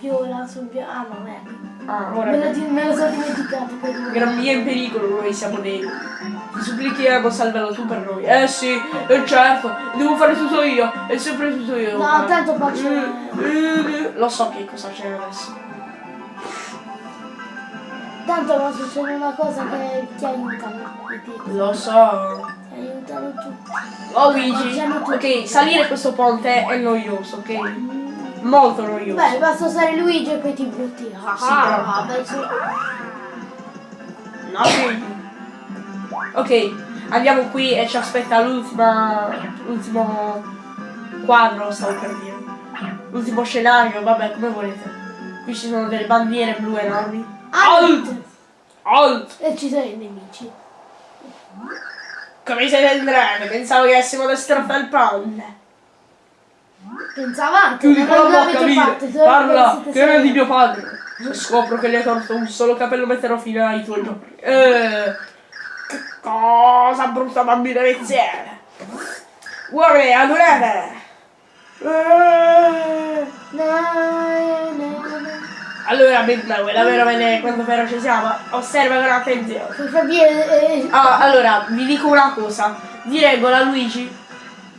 viola sul viola. Ah no, ecco. ah, Me lo, ora me lo sono dimenticato. che devo- Gran via in pericolo, noi siamo dei. Ti supplichiamo, salvalo tu per noi. Eh sì, eh certo, devo fare tutto io, è sempre tutto io. No, tanto faccio. Eh, Lo so che cosa c'è adesso. Tanto ma succede una cosa che ti aiutano. i piccoli. Lo so. Ti aiutano tutti. Oh Luigi, ok, salire questo ponte è noioso, ok? Molto noioso. Beh, basta usare Luigi e poi ti butti. Ah, Sì, però- ah, beh, sì. No, Luigi. Ok, andiamo qui e ci aspetta l'ultima. l'ultimo quadro, stavo per dire. L'ultimo scenario, vabbè, come volete. Qui ci sono delle bandiere blu enormi. Alt! Alt! E ci sono i nemici. Come siete entrati? Pensavo che avessimo destrozato il ponte. Pensava anche, Chiudi quella bocca, solo Parla, che è di mio padre. Se scopro che le hai torto un solo capello metterò fine ai tuoi giorni. Eh, che cosa brutta bambina veziera. Uomini, adorate. Eh. Allora, Bimba, vuoi davvero vedere quanto feroce siamo? Osserva con attenzione. Per capire, eh, Ah, allora, vi dico una cosa. Di regola Luigi,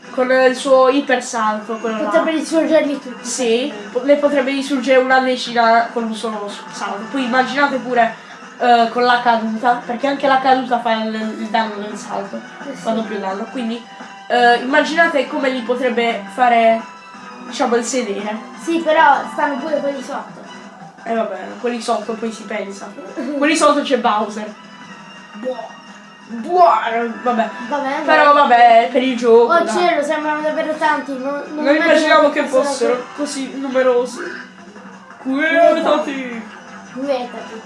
con il suo ipersalto, quello là. potrebbe risorgerli tutti. Sì, ne potrebbe risurgere una decina con un solo salto. Poi immaginate pure eh, con la caduta, perché anche la caduta fa il, il danno del salto, Eh sì. fa doppio danno. Quindi eh, immaginate come li potrebbe fare, diciamo, il sedere. Sì, però stanno pure quelli sotto. E vabbè, quelli sotto poi si pensa. quelli sotto c'è Bowser. Buono, vabbè. Va bene. Però vabbè, per il gioco. Oh cielo, sembrano davvero tanti. Non, non Non immaginavo che fossero fossero così numerosi. Quietati! Quietati.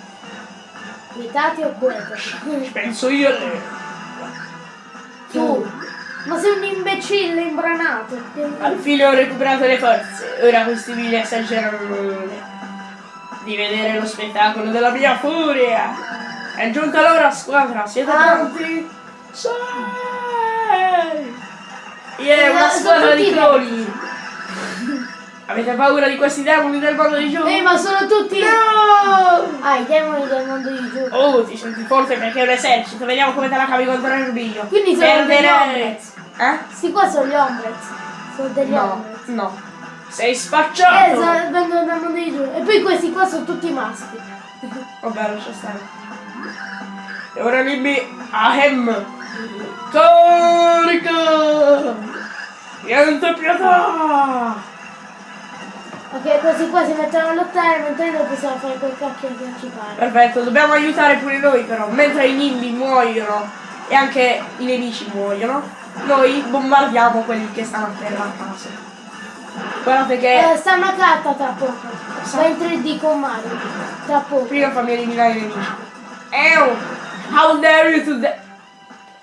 Quietati o quietati? Penso io a lei. Tu. Ma sei un imbecille imbranato. Alla fine ho recuperato le forze. Ora questi vili esagerano di vedere lo spettacolo della mia furia. È giunta l'ora squadra, siete Ah. pronti? Sì! Yeah, una Eh, squadra di cloni! Avete paura di questi demoni del mondo di gioco? Ehi, ma sono tutti. No! Ah, i demoni del mondo di gioco. Oh, ti senti forte perché è un esercito. Vediamo come te la cavi contro il rubiglio. Quindi sono degli Perderei. omelets. Eh? Sì, qua sono gli omelets. Sono degli No, omelets. no. Sei spacciato! sa- vengono mondo di gioco. E poi questi qua sono tutti maschi. Vabbè, lascia stare. E ora Libby, ahem! Carica! Niente pietà! Ok, questi qua si mettono a lottare mentre noi possiamo fare quel cacchio che ci pare. Perfetto, dobbiamo aiutare pure noi però. Mentre i nimbi muoiono e anche i nemici muoiono, noi bombardiamo quelli che stanno a terra a caso. Guardate che Eh, stanno a carta tra poco. Va in 3D con Mario. Tra poco. prima fammi eliminare i nemici. Ew! How dare you to da-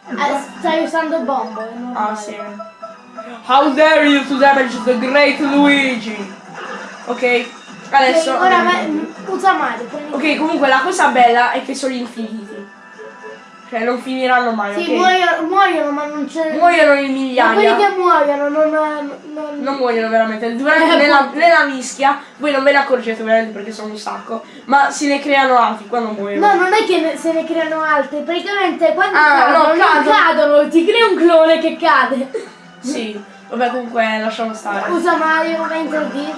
Eh, stai usando bombo, è normale. Ah sì. How dare you to damage the great Luigi? Ok, adesso. Ok, ora usa Mario. Ok, comunque la cosa bella è che sono infiniti. Cioè non finiranno mai, Sì, ok? muoiono, muoiono, ma non c'è. Muoiono in Ma migliaia. quelli che muoiono non. non... Non muoiono veramente. Durante Eh, nella, nella mischia, voi non ve ne accorgete ovviamente perché sono un sacco, ma se ne creano altri quando muoiono. No, non è che ne- se ne creano altri, praticamente quando Ah, cadono, no, cadono. cadono, ti crea un clone che cade. [laughs] Sì. Vabbè comunque lasciamo stare. Usa Mario, va in 3D.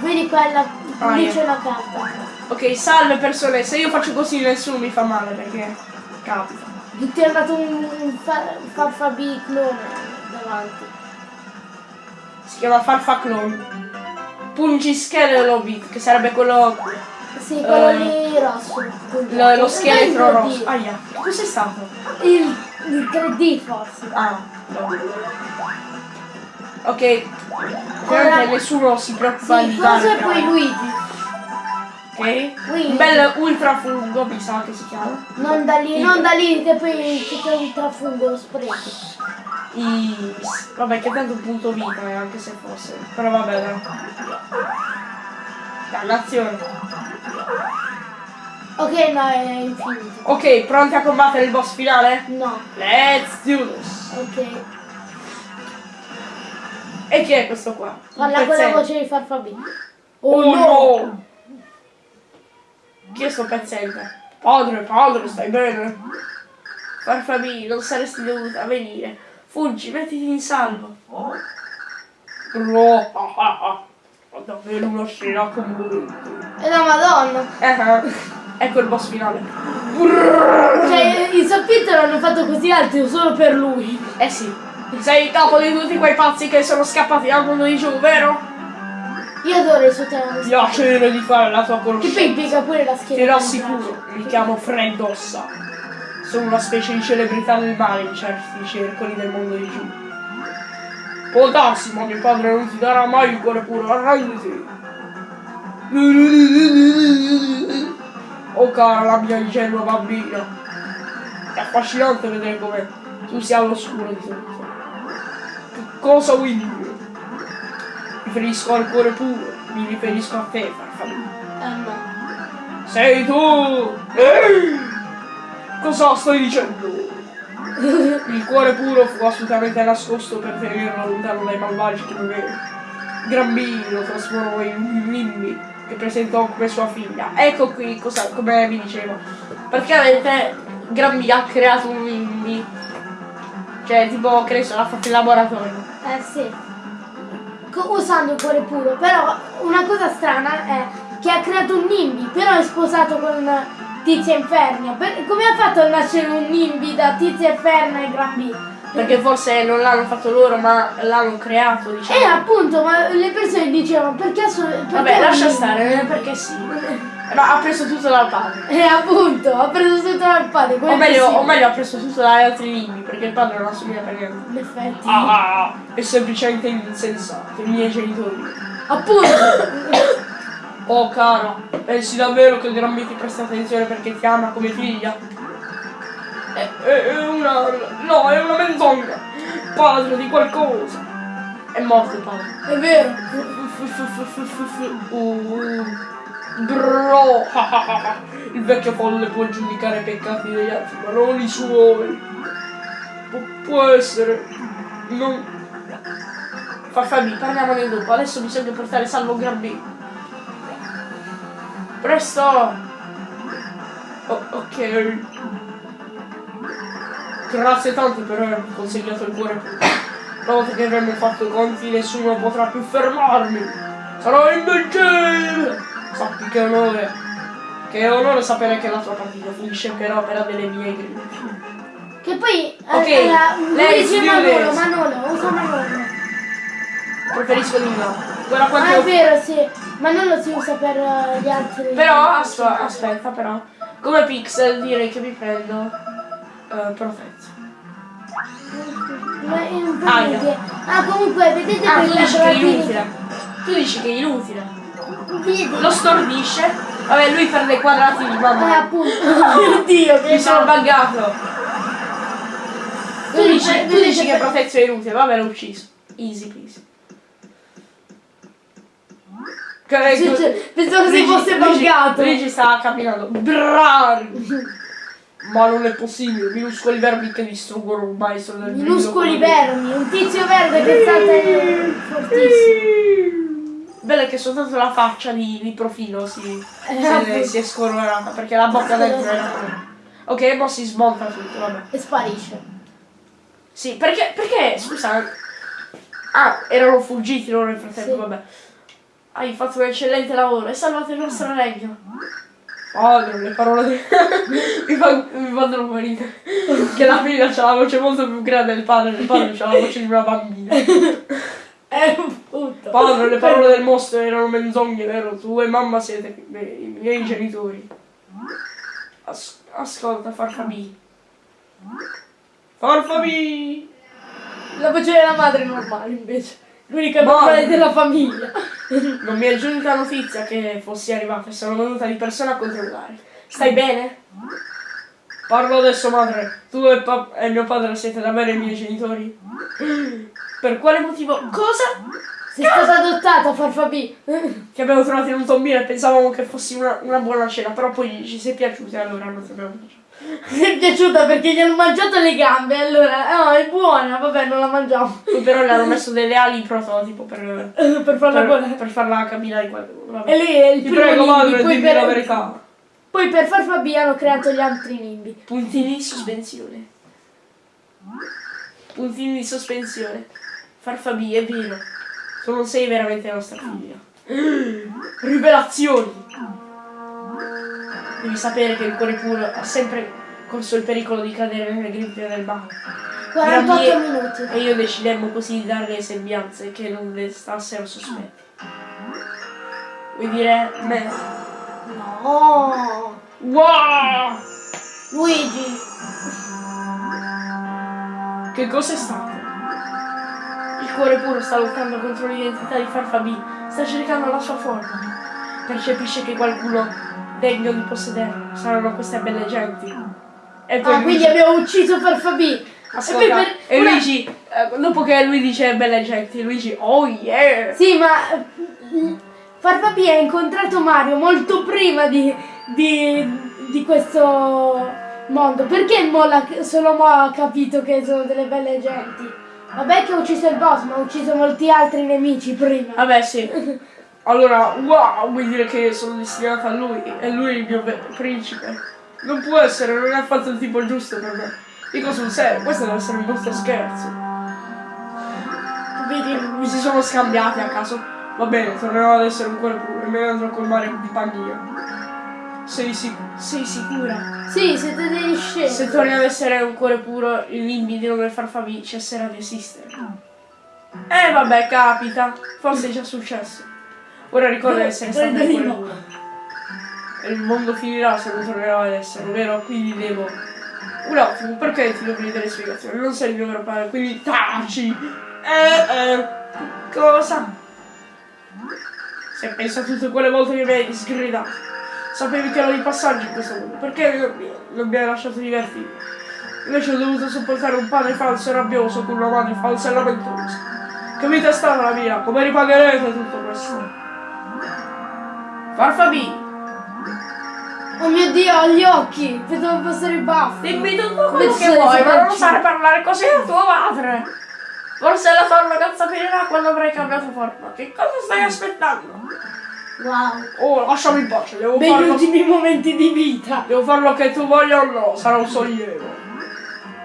Vedi quella, Ah, lì c'è la carta. Ok, salve persone, se io faccio così nessuno mi fa male perché capita. Ti è andato un, un fa, farfabi clone davanti. Si chiama Farfaclone. Pungischeletro Bit, che sarebbe quello. Sì, quello Eh, lì rosso. lo, lo scheletro Non il 3D, rosso. Aia, che cos'è stato? Il, il 3D forse. Ah, vabbè. Ok. Ovviamente nessuno si preoccupa Sì, di forse fare. poi Luigi. Ok? Luigi. Un bel ultrafungo, mi sa che si chiama. Non da lì, non da lì, che poi c'è un trafungo, lo sprechi. I... Vabbè, che tanto punto vita è, anche se fosse. Però vabbè, dai. Dannazione. Ok, no, è infinito. Ok, pronti a combattere il boss finale? No, Let's do this. ok. E chi è questo qua? Parla con la voce di farfabi. Oh no! Chi è sto pezzente? Padre, padre, stai bene? Farfabi, non saresti dovuta venire. Fuggi, mettiti in salvo. No, ah, ah, ah. Ho davvero una scena commovente. E la madonna. Eh, eh. Ecco il boss finale. Cioè, i sottotitoli hanno fatto così alti solo per lui. Eh sì, sei il capo di tutti quei pazzi che sono scappati dal mondo di giù, vero? Io adoro il suo tema. Piacere di fare la tua Che poi conoscenza. impiega pure la schiena. Ti rassicuro, mi chiamo Fred Ossa. Sono una specie di celebrità del male in certi circoli del mondo di giù. Può darsi, ma mio padre non ti darà mai il cuore puro, arrenditi. Oh cara la mia ingenua bambina. È affascinante vedere come tu sia all'oscuro di tutto. Che cosa vuoi dire? Mi riferisco al cuore puro, mi riferisco a te, farfalla. No. Sei tu! Ehi! Cosa stai dicendo? Il cuore puro fu assolutamente nascosto per tenerlo lontano dai malvagi che doveva. Grambini lo trasformò in un nimbi che presentò come sua figlia. Ecco qui cosa, come vi dicevo. Praticamente Grambi ha creato un nimbi. Cioè, tipo, che ne so, l'ha fatto in laboratorio. Eh sì. Co- usando il cuore puro. Però una cosa strana è che ha creato un Nimbi, però è sposato con Tizia Infernia. Per- come ha fatto a nascere un Nimbi da Tizia Inferna e Gran B? Perché forse non l'hanno fatto loro, ma l'hanno creato, diciamo. Eh appunto, ma le persone dicevano perché perché Vabbè, lascia Nimbi? stare, eh, perché sì. [laughs] Ma ha preso tutto dal padre. Eh appunto, ha preso tutto dal padre. O meglio, o meglio ha preso tutto dagli altri libri, perché il padre non assomiglia per niente. In effetti. Ah, è semplicemente insensato, i miei genitori. Appunto. Oh cara, pensi davvero che il Grammy ti presta attenzione perché ti ama come figlia? È, è- è una... no, è una menzogna! Padre di qualcosa! È morto il padre. è vero. Uh, bro! [laughs] Il vecchio folle può giudicare i peccati degli altri, ma non i suoi. Pu- può essere. Non. Farfabi, parliamone dopo. Adesso bisogna portare salvo Gran B. Presto! Oh, ok. Grazie tante per avermi consegnato il cuore. Una volta che avremo fatto i conti nessuno potrà più fermarmi. Sarò invincibile! Sappi che onore. Che onore sapere che la tua partita finisce per opera delle mie grida. Che poi Ok, allora, lei dice Manolo. Manolo, usa Manolo. Preferisco di no. Guarda Ah, quanto è ho- vero, sì. Manolo si usa per eh, gli altri. Però aspa- aspetta però. Come pixel direi che mi prendo. eh, protetto. Ma, eh, per Ah. Ah, comunque, vedete Ah, tu dici che è inutile. Tu dici che è inutile. Lo stordisce. Vabbè, lui perde i quadrati di Eh, mamma. appunto. [laughs] Oddio, che Mi sono male. buggato. Tu Vedi, dici, tu dici che protezione è inutile, vabbè l'ho ucciso. Easy peasy. Sì, sì, Pensavo si Luigi- fosse Luigi- buggato. Luigi sta camminando. Bravo! Ma non è possibile, minuscoli vermi che distruggono un maestro del Minuscoli vermi, un tizio verde che salta fortissimo. Bello che soltanto la faccia di, di profilo si, Eh, si, appunto. si è scolorata perché la bocca dentro era. Ok, mo si smonta tutto, vabbè. E sparisce. Sì, perché, perché, scusa. Ah, erano fuggiti loro nel frattempo, Sì. vabbè. Hai fatto un eccellente lavoro e salvato il nostro regno. Padre, le parole di... [laughs] mi, fa, mi fanno morire. Che la figlia ha la voce molto più grande del padre, il padre ha la voce di una bambina. [laughs] È un puto. Padre, le parole del mostro erano menzogne, vero? Tu e mamma siete i miei, genitori. As- ascolta, Farfabi. Farfabi! La voce della madre è normale invece. L'unica Ma- normale della famiglia. Non mi è giunta notizia che fossi arrivata e sono venuta di persona a controllare. Stai bene? Parlo adesso, madre. Tu e, e mio padre siete davvero i miei genitori? Per quale motivo? Cosa? Sei stata adottata, Farfabì. Ti abbiamo trovato in un tombino e pensavamo che fossi una, una buona cena, però poi ci sei piaciuta e allora non ti abbiamo mangiato. Mi è piaciuta perché gli hanno mangiato le gambe, allora, oh, è buona, vabbè, non la mangiamo. Però le hanno messo delle ali prototipo per, [laughs] per farla per, per farla camminare qua. Vabbè. E lì è il Ti primo prego, madre, poi per, la verità. poi per Farfabì hanno creato gli altri nimbi. Puntini di sospensione. Puntini di sospensione. Farfabi, è vero. Tu non sei veramente nostra figlia. [gasps] Rivelazioni! Devi sapere che il cuore puro ha sempre corso il pericolo di cadere nelle grinfie del male. 48 Mia- minuti. E io decidemmo così di darle sembianze che non destassero sospetti. Vuoi dire me? No. Wow! Luigi. Che cosa è stato? Il cuore puro sta lottando contro l'identità di Farfabi, sta cercando la sua forma. Percepisce che qualcuno degno di possederlo saranno queste belle genti. E poi Ah, quindi Luigi, abbiamo ucciso Farfabì. ascolta, E poi per- e una- Luigi, eh, dopo che lui dice belle genti, Luigi, oh yeah! Sì, ma mm, Farfabì ha incontrato Mario molto prima di, di, di questo mondo. Perché mo solo mo ha capito che sono delle belle genti? Vabbè che ha ucciso il boss, ma ha ucciso molti altri nemici prima. Vabbè sì. [laughs] Allora, wow, vuol dire che sono destinata a lui, e lui è il mio principe. Non può essere, non è affatto il tipo giusto per me. Dico sul serio, questo deve essere un brutto scherzo. Vedi? Mi si sono scambiati a caso. Va bene, tornerò ad essere un cuore puro e me ne andrò col mare di paglia. Sei, sic- sei sicura? Sì, siete degli scemi. Se torni ad essere un cuore puro, il libido del farfabi cesserà di esistere. Eh vabbè, capita. Forse è già successo. Ora ricorda di essere stato un cuore puro. E il mondo finirà se non tornerò ad essere, vero? Quindi devo. Un attimo, perché ti devo delle spiegazioni? Non sei il mio vero padre, quindi taci! Eh, eh. Cosa? Se penso a tutte quelle volte che mi hai sgridato. Sapevi che ero di passaggio in questo mondo. Perché non, non mi hai lasciato divertirmi? Invece ho dovuto sopportare un padre falso e rabbioso con una madre falsa e lamentosa. Che vita è stata la mia? Come ripagherete tutto questo? Farfabi! Oh mio dio, ho gli occhi! Vedo passare i baffi! Dimmi tutto quello che vuoi, ma non sai parlare così a tuo padre! Forse la tua ragazza finirà quando avrai cambiato forma. Che cosa stai aspettando? Wow! Oh, lasciami in pace, devo Begli farlo. ultimi momenti di vita! Devo farlo che tu voglia o no, sarà un sollievo.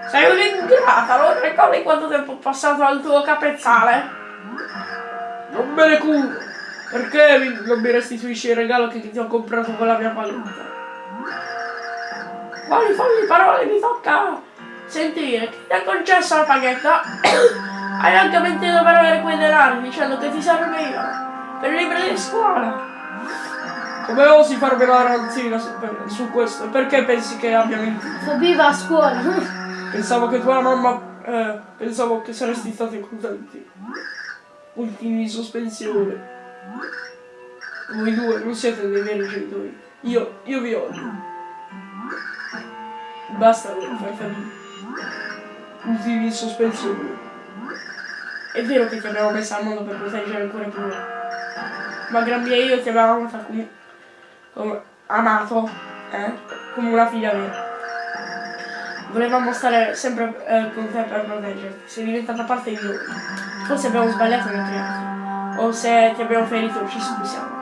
Sei un'ingrata, non ricordi quanto tempo ho passato al tuo capezzale? Non me ne curo. Perché mi- non mi restituisci il regalo che ti ho comprato con la mia valuta? Quali fogli parole mi tocca sentire? Chi ti ha concesso la paghetta? [coughs] Hai anche mentito per avere quei denari dicendo che ti servivano per i libri di scuola. Come osi farmi la ranzina su, per- su questo? E perché pensi che abbia mentito? Fabi va a scuola! Pensavo che tua mamma. eh, pensavo che saresti stati contenti. Ultimi di sospensione. Voi due non siete dei veri genitori. Io, io vi odio. Basta fai famiglia. Ultimi di sospensione. È vero che ti abbiamo messa al mondo per proteggere il cuore puro. Ma Gran Mia e io ti avevamo come, come amato, eh? Come una figlia vera. volevamo stare sempre eh, con te per proteggerti. Sei diventata parte di noi. Forse abbiamo sbagliato nel crearti. O se ti abbiamo ferito ci scusiamo.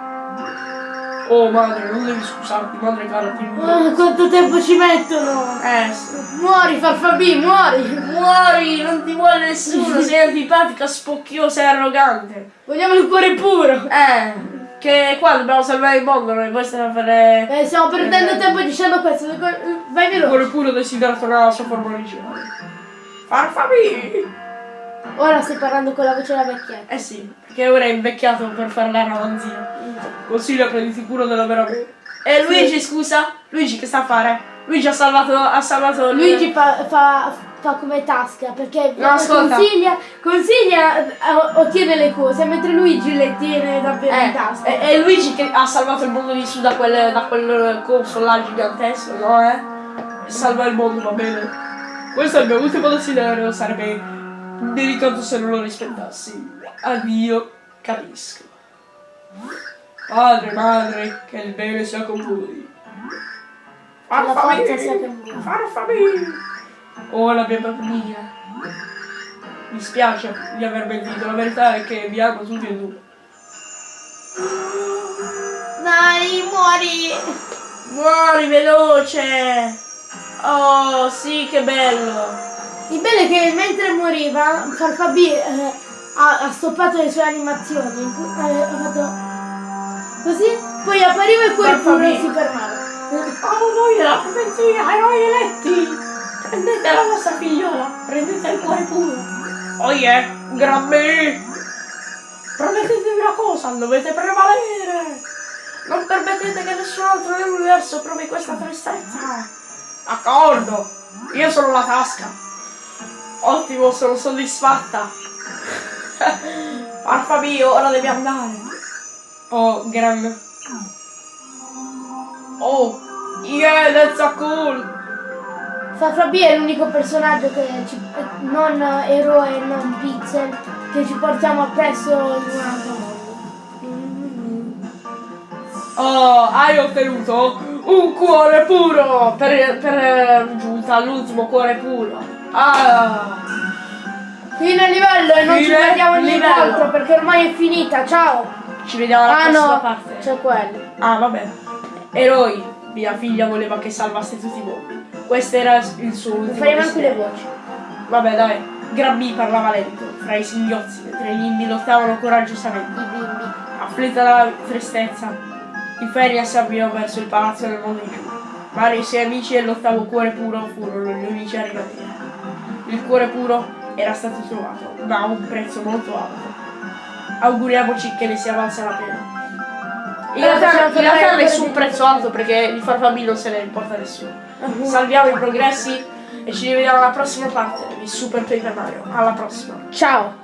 Oh madre, non devi scusarti, madre cara, ti Ah, quanto tempo ci mettono? Eh sì. Muori, farfabì, muori! Muori, non ti vuole nessuno, sei [laughs] antipatica, spocchiosa e arrogante. Vogliamo il cuore puro! Eh, che qua dobbiamo salvare il mondo, noi poi stiamo a fare Eh, stiamo perdendo Eh. tempo dicendo questo. Vai il veloce. cuore puro desiderato nella sua forma originale. Farfabì! Ora stai parlando con la voce da vecchietta. Eh sì, perché ora è invecchiato per fare la ramanzia. Consiglio prenditi cura della vera me. E Luigi, scusa? Luigi che sta a fare? Luigi ha salvato, ha salvato Luigi fa, fa, fa come tasca perché No, ascolta. consiglia, consiglia eh, ottiene le cose mentre Luigi le tiene davvero in Eh, tasca. è, è Luigi che ha salvato il mondo di su da quel, da quel coso là gigantesco, no eh? Salva il mondo, va bene. Questo è il mio ultimo desiderio, sarebbe delicato se non lo rispettassi. Addio, capisco. Padre, madre, che il bene sia con voi. Voi. Farfamì! Oh, la mia bambina. Mi spiace di aver mentito, la verità è che vi amo tutti e due. Dai, muori! Muori veloce! Oh, sì, che bello! Il bello è che mentre moriva Farfabì eh, ha, ha stoppato le sue animazioni. eh, ha fatto così, poi appariva il cuore puro e Farfabì. si fermava. Oh, voi della profezia, eroi eletti! Prendete la vostra figliola, prendete il cuore puro! Oh yeah, gran me! Promettetevi una cosa, dovete prevalere! Non permettete che nessun altro nell'universo provi questa tristezza! D'accordo! Io sono la tasca! Ottimo, sono soddisfatta! Farfabio, ora devi andare! Oh, gran... Oh, yeah, that's a cool! Farfabì è l'unico personaggio che ci, non eroe, non pixel, che ci portiamo appresso in un altro mondo. Oh, hai ottenuto un cuore puro! Per, per eh, giunta all'ultimo cuore puro. Ah! Fine livello e non ci Fine guardiamo livello. nient'altro perché ormai è finita, ciao! Ci vediamo alla ah prossima no, parte. c'è quello. Ah, vabbè. Eroi, mia figlia voleva che salvaste tutti voi. Questo era il suo ultimo Faremo anche le voci. Vabbè, dai. Grabby parlava lento, fra i singhiozzi, mentre gli bimbi lottavano coraggiosamente. I bimbi. Afflitta dalla tristezza, Inferia si avviò verso il palazzo del mondo di giù. Mario e i suoi amici e l'ottavo cuore puro furono gli unici arrivati. Il cuore puro era stato trovato, ma a un prezzo molto alto. Auguriamoci che ne sia valsa la pena. In realtà, in realtà nessun ancora di- prezzo alto perché di farfamì non se ne importa nessuno. Salviamo i progressi e ci rivediamo alla prossima parte di Super Paper Mario. Alla prossima! Ciao!